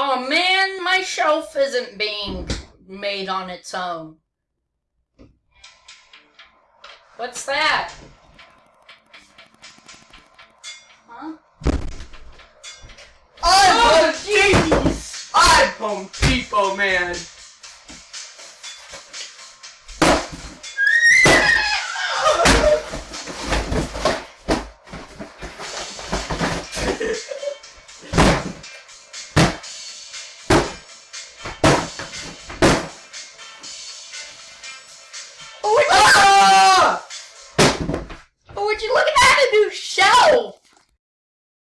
Oh man, my shelf isn't being made on its own. What's that? Huh? I'm Oh, Home Depot. I'm Home Depot, man.